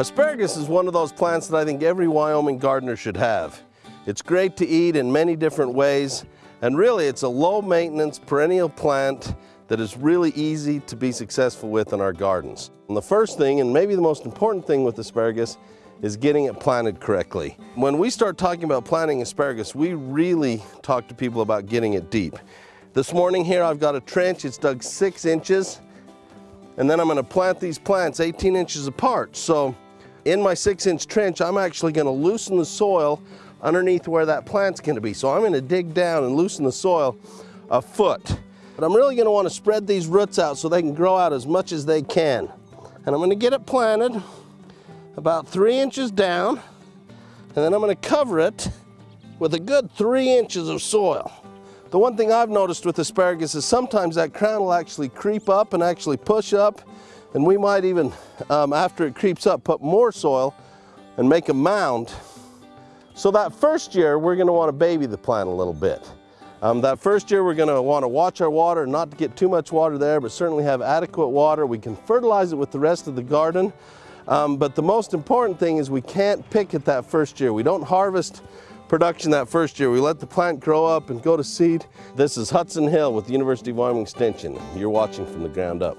Asparagus is one of those plants that I think every Wyoming gardener should have. It's great to eat in many different ways, and really it's a low maintenance perennial plant that is really easy to be successful with in our gardens. And the first thing, and maybe the most important thing with asparagus, is getting it planted correctly. When we start talking about planting asparagus, we really talk to people about getting it deep. This morning here I've got a trench, it's dug six inches, and then I'm gonna plant these plants 18 inches apart. So in my six inch trench, I'm actually gonna loosen the soil underneath where that plant's gonna be. So I'm gonna dig down and loosen the soil a foot. But I'm really gonna wanna spread these roots out so they can grow out as much as they can. And I'm gonna get it planted about three inches down, and then I'm gonna cover it with a good three inches of soil. The one thing I've noticed with asparagus is sometimes that crown will actually creep up and actually push up, and we might even, um, after it creeps up, put more soil and make a mound. So that first year, we're gonna wanna baby the plant a little bit. Um, that first year we're going to want to watch our water, not to get too much water there, but certainly have adequate water. We can fertilize it with the rest of the garden. Um, but the most important thing is we can't pick it that first year. We don't harvest production that first year. We let the plant grow up and go to seed. This is Hudson Hill with the University of Wyoming Extension. You're watching from the ground up.